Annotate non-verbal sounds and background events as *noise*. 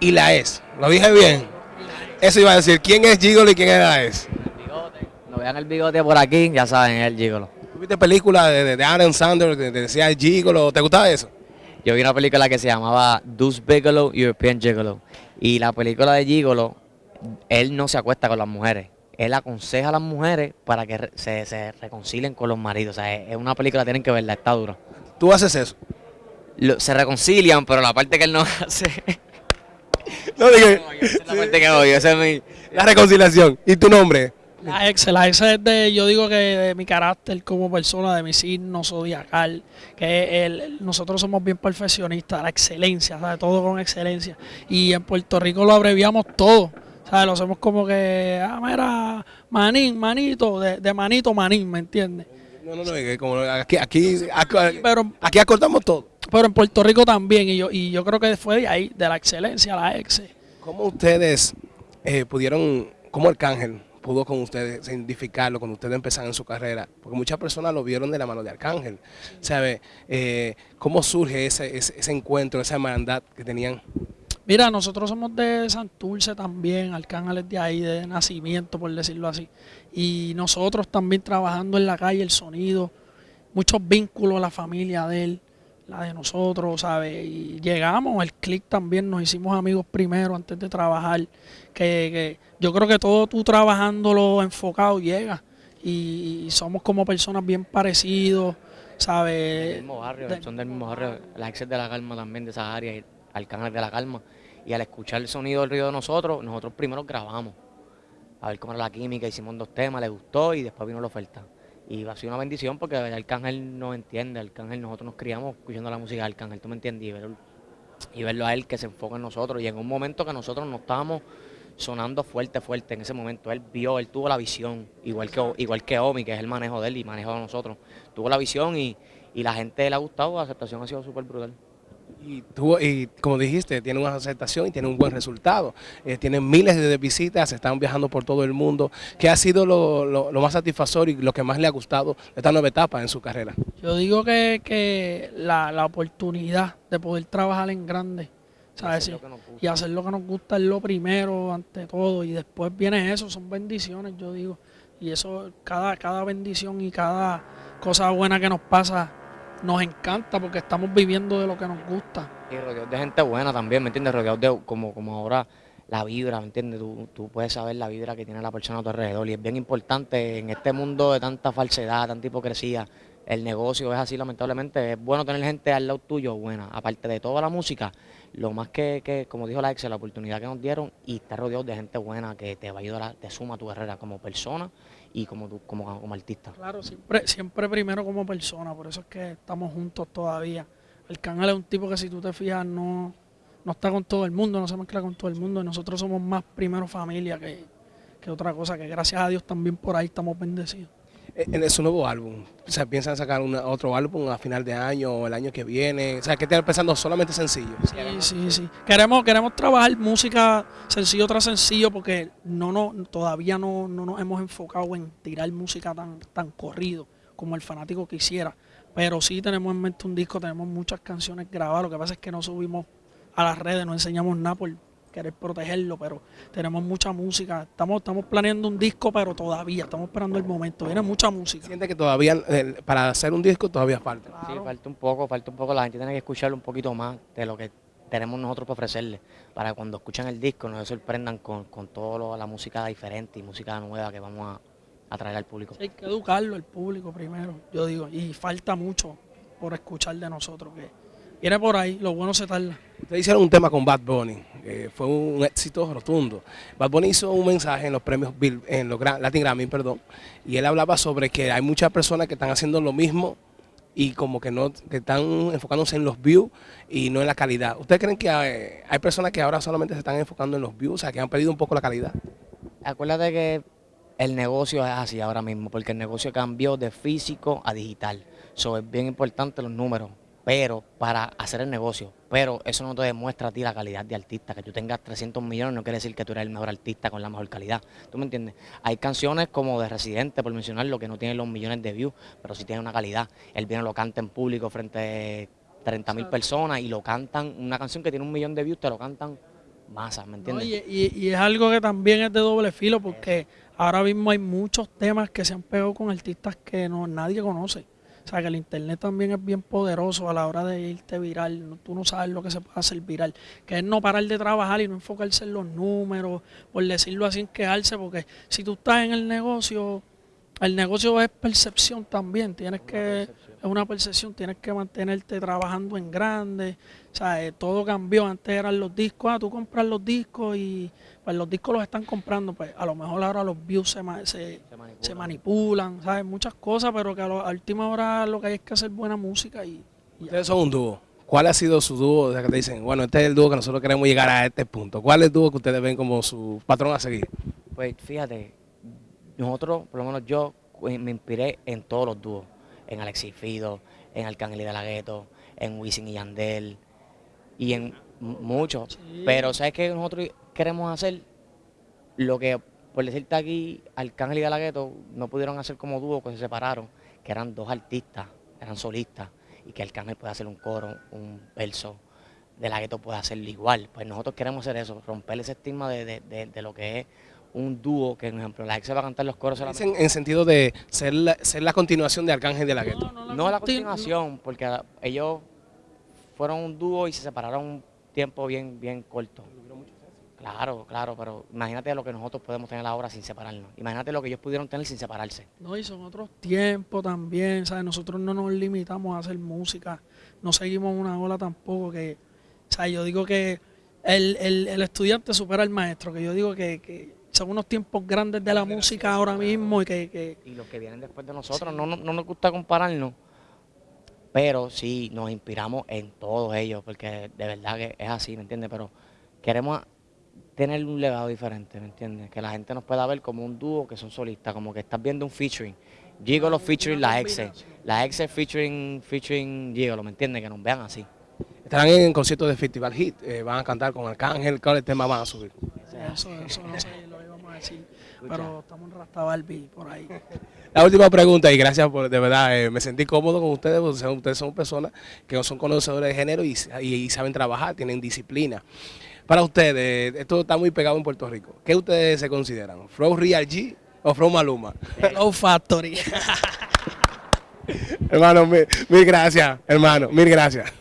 y la es. ¿Lo dije bien? Eso iba a decir, ¿quién es Gigolo y quién es la es? No vean el bigote por aquí, ya saben, es el Gigolo. ¿Tuviste película de, de, Sandler que te decía Gigolo? ¿Te gustaba eso? Yo vi una película que se llamaba Deuce Bigelow, European Gigolo. Y la película de Gigolo, él no se acuesta con las mujeres. Él aconseja a las mujeres para que se, se reconcilien con los maridos. O sea, es es una película, tienen que verla, está dura. ¿Tú haces eso? Lo- se reconcilian, pero la parte que él no *laughs* hace. No, dije, la parte que odio. Esa es mi. la reconciliación. ¿Y tu nombre? La ex, la ex es de, yo digo que de mi carácter como persona, de mi signo zodiacal, que el, nosotros somos bien perfeccionistas, la excelencia, ¿sabes? Todo con excelencia. Y en Puerto Rico lo abreviamos todo, ¿sabes? Lo hacemos como que, ah, mira, manín, manito, de, de manito, manín, ¿me entiendes? No, no, no, que como aquí, aquí, aquí, Pero, aquí acortamos todo. Pero en Puerto Rico también, y yo, y yo creo que fue de ahí, de la excelencia, la ex. ¿Cómo ustedes eh, pudieron, cómo Arcángel pudo con ustedes identificarlo cuando ustedes empezaron en su carrera? Porque muchas personas lo vieron de la mano de Arcángel. ¿Sabe? Eh, ¿Cómo surge ese, ese, ese encuentro, esa hermandad que tenían? Mira, nosotros somos de Santurce también, Arcángel es de ahí, de nacimiento, por decirlo así. Y nosotros también trabajando en la calle, el sonido, muchos vínculos, la familia de él, la de nosotros, ¿sabes? Y llegamos, el click también, nos hicimos amigos primero antes de trabajar. Que, que yo creo que todo tú trabajándolo enfocado llega. Y, y somos como personas bien parecidos, Del ¿sabes? mismo barrio, de- son del mismo barrio. La ex es de la calma también, de esas áreas, Arcángel de la calma. Y al escuchar el sonido del río de nosotros, nosotros primero grabamos. A ver cómo era la química, hicimos dos temas, le gustó y después vino la oferta. Y ha sido una bendición porque el Arcángel nos entiende, Arcángel, nosotros nos criamos escuchando la música de Arcángel, tú me entiendes, y verlo, y verlo a él que se enfoca en nosotros. Y en un momento que nosotros no estábamos sonando fuerte, fuerte en ese momento, él vio, él tuvo la visión, igual que, igual que Omi, que es el manejo de él y manejo de nosotros. Tuvo la visión y, y la gente le ha gustado, la aceptación ha sido súper brutal. Y, tuvo- y como dijiste, tiene una aceptación y tiene un buen resultado. Eh, tienen miles de visitas, están viajando por todo el mundo. ¿Qué ha sido lo, lo- lo más satisfactorio y lo que más le ha gustado de esta nueva etapa en su carrera? Yo digo que, que la, la oportunidad de poder trabajar en grande, ¿sabes? hacer nos gusta. Y hacer lo que nos gusta es lo primero, ante todo, y después viene eso, son bendiciones, yo digo. Y eso, cada, cada bendición y cada cosa buena que nos pasa, nos encanta porque estamos viviendo de lo que nos gusta. Y rodeados de gente buena también, ¿me entiendes? Rodeados de, como, como ahora, la vibra, ¿me entiendes? Tú, tú puedes saber la vibra que tiene la persona a tu alrededor y es bien importante en este mundo de tanta falsedad, tanta hipocresía. El negocio es así, lamentablemente. Es bueno tener gente al lado tuyo buena. Aparte de toda la música, lo más que, que como dijo la ex, la oportunidad que nos dieron y estar rodeado de gente buena que te va a ayudar, te suma tu carrera como persona y como, tú, como, como artista. Claro, siempre, siempre primero como persona, por eso es que estamos juntos todavía. El canal es un tipo que si tú te fijas no, no está con todo el mundo, no se mezcla con todo el mundo. Y nosotros somos más primero familia que, que otra cosa, que gracias a Dios también por ahí estamos bendecidos. En su nuevo álbum, o sea, ¿piensan sacar una- otro álbum a final de año o el año que viene? O sea, que están pensando solamente sencillo. Sí, sí, sí. Queremos, queremos trabajar música sencillo tras sencillo porque no, no, todavía no, no nos hemos enfocado en tirar música tan, tan corrido como el fanático quisiera. Pero sí tenemos en mente un disco, tenemos muchas canciones grabadas. Lo que pasa es que no subimos a las redes, no enseñamos nada por querer protegerlo, pero tenemos mucha música. Estamos, estamos planeando un disco, pero todavía estamos esperando el momento. Viene mucha música. Siente que todavía, eh, para hacer un disco, todavía falta. Sí, falta un poco, falta un poco. La gente tiene que escucharlo un poquito más de lo que tenemos nosotros para ofrecerle. Para cuando escuchan el disco no se sorprendan con, con toda la música diferente y música nueva que vamos a, a traer al público. Sí, hay que educarlo, el público primero, yo digo. Y falta mucho por escuchar de nosotros. que Viene por ahí, lo bueno se tarda. Ustedes hicieron un tema con Bad Bunny, eh, fue un éxito rotundo. Bad Bunny hizo un mensaje en los premios Bill- en los Latin Grammy, perdón, y él hablaba sobre que hay muchas personas que están haciendo lo mismo y como que no que están enfocándose en los views y no en la calidad. ¿Ustedes creen que hay, hay personas que ahora solamente se están enfocando en los views, o sea, que han perdido un poco la calidad? Acuérdate que el negocio es así ahora mismo, porque el negocio cambió de físico a digital. So, es bien importante los números, pero para hacer el negocio. Pero eso no te demuestra a ti la calidad de artista. Que tú tengas 300 millones no quiere decir que tú eres el mejor artista con la mejor calidad. ¿Tú me entiendes? Hay canciones como de Residente, por mencionarlo, que no tienen los millones de views, pero sí tienen una calidad. Él viene, lo canta en público frente a 30 mil personas y lo cantan. Una canción que tiene un millón de views, te lo cantan masas, ¿me No, entiendes? y, y- y es algo que también es de doble filo porque ahora mismo hay muchos temas que se han pegado con artistas que no nadie conoce. O sea, que el internet también es bien poderoso a la hora de irte viral. No- Tú no sabes lo que se puede hacer viral. Que es no parar de trabajar y no enfocarse en los números, por decirlo así, en quejarse. Porque si tú estás en el negocio, el negocio es percepción también. Tienes que, es una percepción, tienes que mantenerte trabajando en grande. O sea, eh, todo cambió. Antes eran los discos, ah, tú compras los discos y pues los discos los están comprando. Pues a lo mejor ahora los views se, ma- se, Se manipulan. se manipulan, ¿sabes? Muchas cosas, pero que a, lo- a última hora lo que hay es que hacer buena música y, y ya. Ustedes son un dúo. ¿Cuál ha sido su dúo? O sea, que te dicen, bueno, este es el dúo que nosotros queremos llegar a este punto. ¿Cuál es el dúo que ustedes ven como su patrón a seguir? Pues fíjate, nosotros, por lo menos yo, me inspiré en todos los dúos. En Alexis Fido, en Arcángel y de la Gueto, en Wisin y Yandel, y en muchos. Sí. Pero ¿sabes qué nosotros queremos hacer? Lo que, por decirte aquí, Arcángel y de la Gueto no pudieron hacer como dúo, que se separaron, que eran dos artistas, eran solistas, y que Arcángel puede hacer un coro, un verso, de la Gueto puede hacerlo igual. Pues nosotros queremos hacer eso, romper ese estigma de, de- de- de lo que es un dúo, que por ejemplo, la ex se va a cantar los coros solamente. Dicen en sentido de ser la, ser la continuación de Arcángel de la Gueto. No la continu- continuación, porque a- ellos fueron un dúo y se separaron un tiempo bien, bien corto. Claro, claro, pero imagínate lo que nosotros podemos tener ahora sin separarnos. Imagínate lo que ellos pudieron tener sin separarse. No, y son otros tiempos también, ¿sabes? Nosotros no nos limitamos a hacer música, no seguimos una ola tampoco, que, o sea, yo digo que el, el- el estudiante supera al maestro, que yo digo que, que son unos tiempos grandes de la música ahora mismo y que, que Y los que vienen después de nosotros, no, no, no nos gusta compararnos, pero sí nos inspiramos en todos ellos, porque de verdad que es así, ¿me entiendes? Pero queremos tener un legado diferente, ¿me entiendes? Que la gente nos pueda ver como un dúo que son solistas, como que estás viendo un featuring. Gigolo featuring una la exe, combinación. la exe featuring, featuring Gigolo, ¿me entiendes? Que nos vean así. Estarán en conciertos de Festival Hit. eh, van a cantar con Arcángel. ¿Cuál tema van a subir? eso, eso no sé, lo íbamos a decir, pero estamos en Rasta Barbie por ahí. *laughs* La última pregunta, y gracias por, de verdad, eh, me sentí cómodo con ustedes, porque ustedes son personas que son conocedores de género y, y- y saben trabajar, tienen disciplina. Para ustedes, esto está muy pegado en Puerto Rico. ¿Qué ustedes se consideran? ¿Flow Real G o Flow Maluma? Low Factory. *laughs* hermano, mil, mil gracias, hermano, mil gracias.